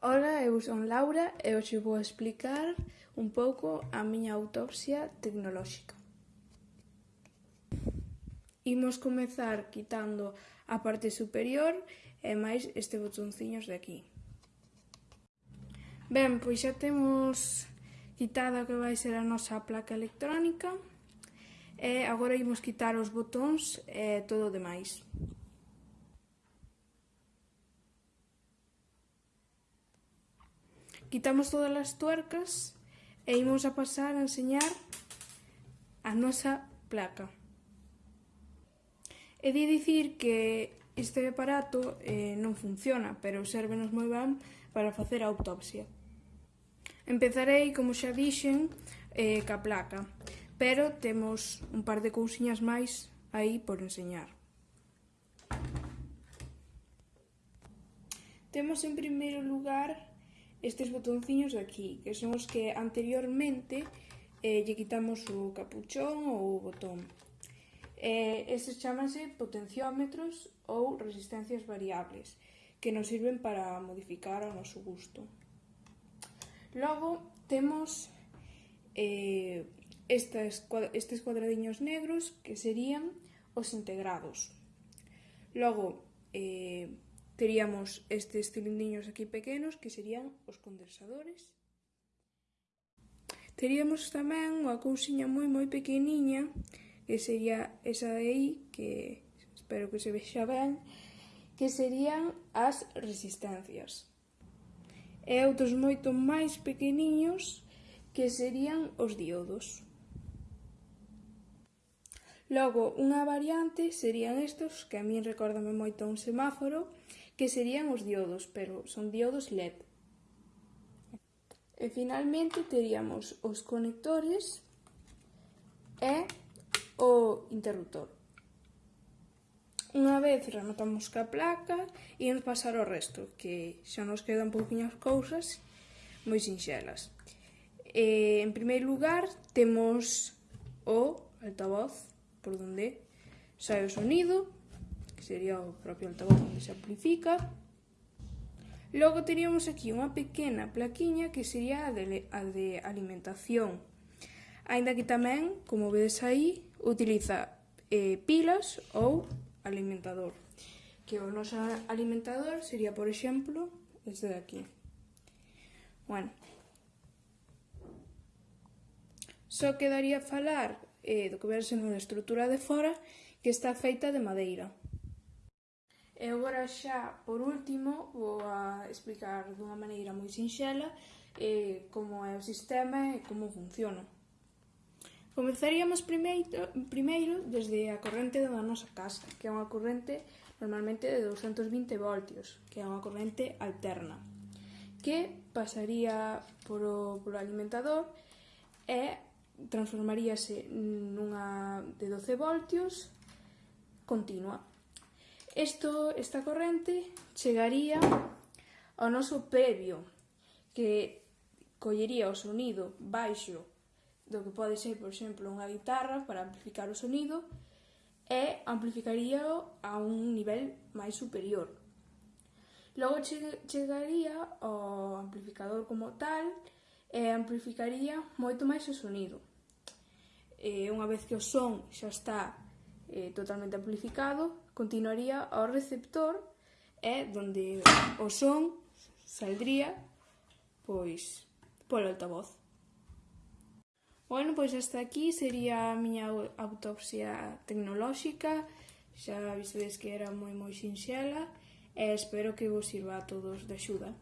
Ola, eu son Laura e hoxe vou explicar un pouco a miña autopsia tecnolóxica. Imos comezar quitando a parte superior e máis este botonciños de aquí. Ben, pois xa temos quitada o que vai ser a nosa placa electrónica e agora imos quitar os botóns e todo o demais. Quitamos todas as tuercas e imos a pasar a enseñar a nosa placa. E de dicir que este aparato eh, non funciona, pero servenos moi ben para facer a autopsia. Empezarei, como xa dixen, eh, ca placa, pero temos un par de cousiñas máis aí por enseñar. Temos en primeiro lugar estes botonciños de aquí, que son os que anteriormente eh, lle quitamos o capuchón ou o botón. Eh, estes chamanse potenciómetros ou resistencias variables, que nos sirven para modificar ao noso gusto. Logo, temos eh, estas, estes cuadradiños negros que serían os integrados. Logo, eh, Teríamos estes cilindriños aquí pequenos que serían os condensadores. Teríamos tamén unha cousiña moi moi pequeniña que sería esa de aí que espero que se vexa ben que serían as resistencias. E outros moito máis pequeniños que serían os diodos. Logo, unha variante serían estos, que a min recordame moito un semáforo, que serían os diodos, pero son diodos LED. E finalmente teríamos os conectores e o interruptor. Unha vez rematamos ca placa, imos pasar o resto, que xa nos quedan pouquinhas cousas moi sinxelas. E, en primeiro lugar, temos o altavoz por donde sai o sonido, sería o propio altavoz onde se amplifica. Logo teríamos aquí unha pequena plaquiña que sería a de, a de alimentación. Ainda que tamén, como vedes aí, utiliza eh, pilas ou alimentador. Que o noso alimentador sería, por exemplo, este de aquí. Bueno. Só quedaría falar eh, do que verse na estrutura de fora que está feita de madeira. E agora xa, por último, vou a explicar dunha maneira moi sinxela eh, como é o sistema e como funciona. Comezaríamos primeiro, primeiro desde a corrente da nosa casa, que é unha corrente normalmente de 220 voltios, que é unha corrente alterna, que pasaría polo, polo alimentador e transformaríase nunha de 12 voltios continua. Esto, esta corrente chegaría ao noso previo, que collería o sonido baixo do que pode ser, por exemplo, unha guitarra para amplificar o sonido e amplificaría a un nivel máis superior. Logo che chegaría ao amplificador como tal e amplificaría moito máis o sonido. E unha vez que o son xa está eh, totalmente amplificado, continuaría ao receptor e donde o son saldría pois polo altavoz. Bueno, pois hasta aquí sería a miña autopsia tecnolóxica. Xa vistedes que era moi moi sinxela e espero que vos sirva a todos de axuda.